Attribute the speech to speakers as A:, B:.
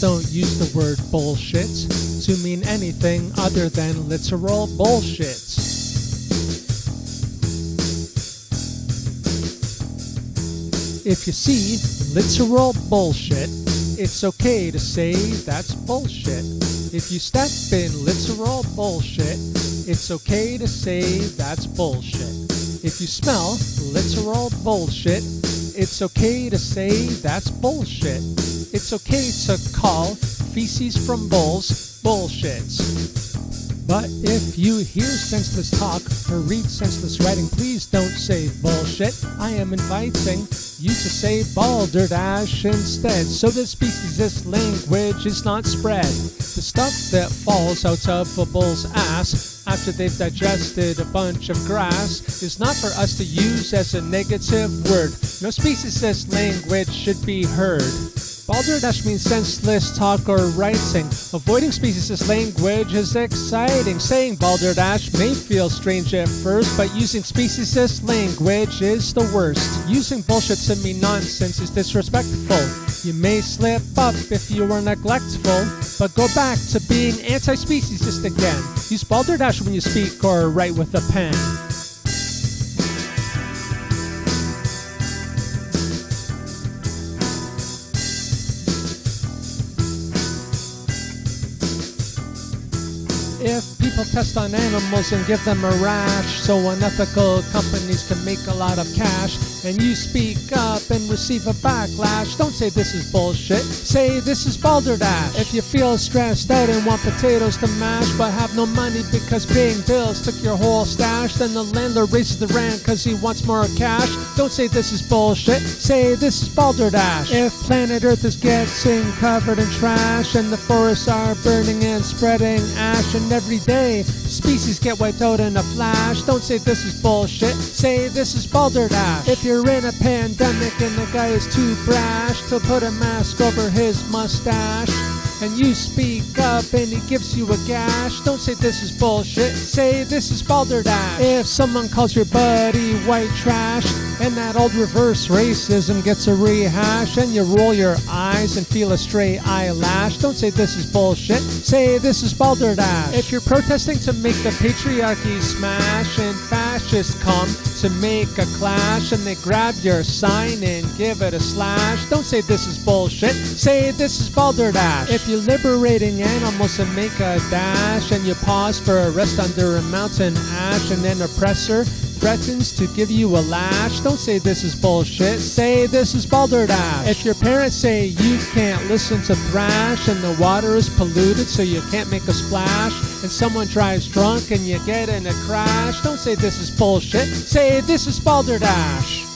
A: Don't use the word bullshit to mean anything other than literal bullshit. If you see literal bullshit, it's okay to say that's bullshit. If you step in literal bullshit, it's okay to say that's bullshit. If you smell literal bullshit, it's okay to say that's bullshit. It's okay to call feces from bulls bullshits. But if you hear senseless talk or read senseless writing, please don't say bullshit. I am inviting you to say balderdash instead, so that speciesist language is not spread. The stuff that falls out of a bull's ass after they've digested a bunch of grass is not for us to use as a negative word. No speciesist language should be heard. Balderdash means senseless talk or writing. Avoiding speciesist language is exciting. Saying balderdash may feel strange at first, but using speciesist language is the worst. Using bullshit to mean nonsense is disrespectful. You may slip up if you are neglectful, but go back to being anti-speciesist again. Use balderdash when you speak or write with a pen. If people test on animals and give them a rash, so unethical companies can make a lot of cash, and you speak up and receive a backlash, don't say this is bullshit, say this is balderdash. If you feel stressed out and want potatoes to mash, but have no money because paying bills took your whole stash, then the landlord raises the rent cause he wants more cash, don't say this is bullshit, say this is balderdash. If planet Earth is getting covered in trash, and the forests are burning and spreading ash, and every day species get wiped out in a flash. Don't say this is bullshit, say this is balderdash. If you're in a pandemic and the guy is too brash to put a mask over his mustache, and you speak up and he gives you a gash, don't say this is bullshit, say this is balderdash. If someone calls your buddy white trash, and that old reverse racism gets a rehash, and you roll your eyes and feel a stray eyelash, don't say this is bullshit, say this is balderdash. If you're protesting to make the patriarchy smash, and fascists come to make a clash, and they grab your sign and give it a slash, don't say this is bullshit, say this is balderdash. If you're liberating animals and make a dash, and you pause for a rest under a mountain ash, and an oppressor threatens to give you a lash, don't say this is bullshit, say this is balderdash. If your parents say you can't listen to thrash and the water is polluted so you can't make a splash, and someone drives drunk and you get in a crash, don't say this is bullshit, say this is balderdash.